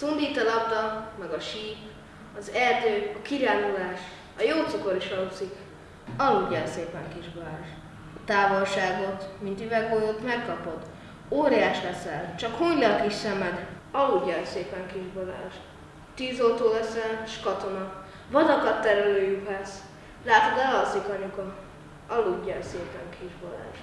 Szundít a labda, meg a síp, az erdő, a kirándulás, a jó cukor is alugszik. Aludjál szépen, kis Balázs. A távolságot, mint üveggolyót megkapod. Óriás leszel, csak huny le a kis szemed. Aludjál szépen, kis Balázs. Tűzoltó leszel, s katona. Vadakat terelő juhász. Látod, elalszik anyuka. Aludjál szépen, kis Balázs.